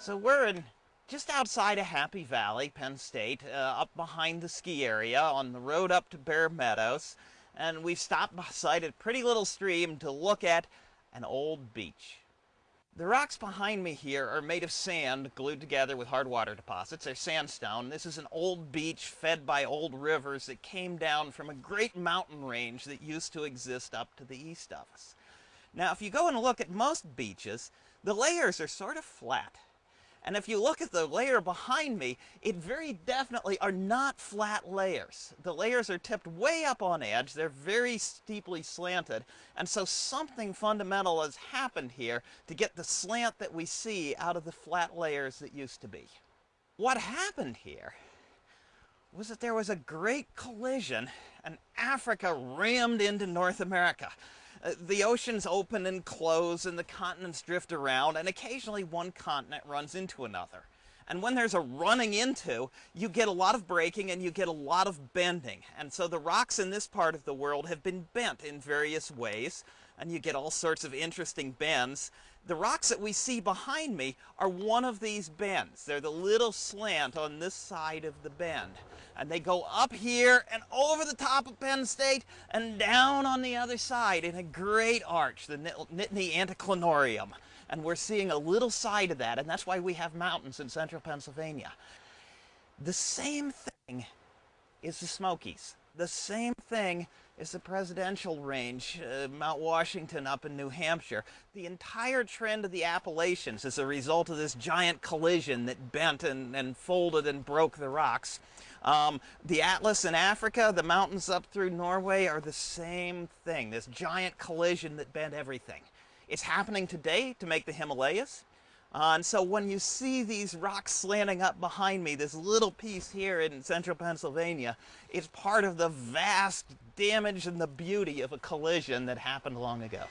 So we're in just outside of Happy Valley, Penn State, uh, up behind the ski area on the road up to Bear Meadows. And we've stopped beside a pretty little stream to look at an old beach. The rocks behind me here are made of sand glued together with hard water deposits. They're sandstone. This is an old beach fed by old rivers that came down from a great mountain range that used to exist up to the east of us. Now, if you go and look at most beaches, the layers are sort of flat. And if you look at the layer behind me, it very definitely are not flat layers. The layers are tipped way up on edge. They're very steeply slanted. And so something fundamental has happened here to get the slant that we see out of the flat layers that used to be. What happened here was that there was a great collision and Africa rammed into North America. Uh, the oceans open and close and the continents drift around and occasionally one continent runs into another. And when there's a running into, you get a lot of breaking and you get a lot of bending. And so the rocks in this part of the world have been bent in various ways and you get all sorts of interesting bends. The rocks that we see behind me are one of these bends. They're the little slant on this side of the bend. And they go up here and over the top of Penn State and down on the other side in a great arch, the Nittany Anticlinorium. And we're seeing a little side of that, and that's why we have mountains in central Pennsylvania. The same thing is the Smokies. The same thing is the presidential range, uh, Mount Washington up in New Hampshire. The entire trend of the Appalachians is a result of this giant collision that bent and, and folded and broke the rocks. Um, the Atlas in Africa, the mountains up through Norway are the same thing, this giant collision that bent everything. It's happening today to make the Himalayas. Uh, and so when you see these rocks slanting up behind me, this little piece here in central Pennsylvania, it's part of the vast damage and the beauty of a collision that happened long ago.